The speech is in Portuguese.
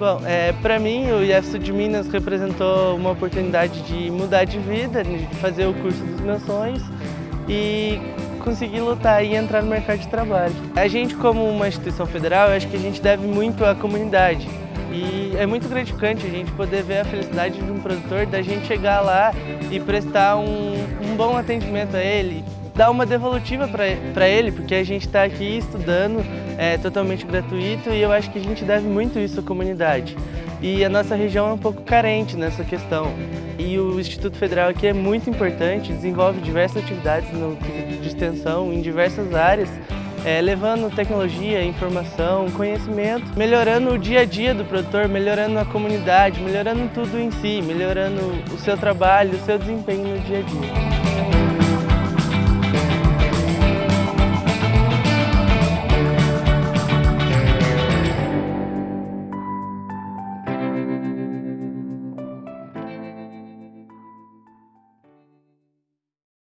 Bom, é, para mim o IEF de Minas representou uma oportunidade de mudar de vida, de fazer o curso dos meus sonhos e conseguir lutar e entrar no mercado de trabalho. A gente como uma instituição federal, acho que a gente deve muito à comunidade. E é muito gratificante a gente poder ver a felicidade de um produtor, da gente chegar lá e prestar um, um bom atendimento a ele, dar uma devolutiva para ele, porque a gente está aqui estudando, é totalmente gratuito e eu acho que a gente deve muito isso à comunidade. E a nossa região é um pouco carente nessa questão. E o Instituto Federal aqui é muito importante, desenvolve diversas atividades no de extensão em diversas áreas, é, levando tecnologia, informação, conhecimento, melhorando o dia a dia do produtor, melhorando a comunidade, melhorando tudo em si, melhorando o seu trabalho, o seu desempenho no dia a dia.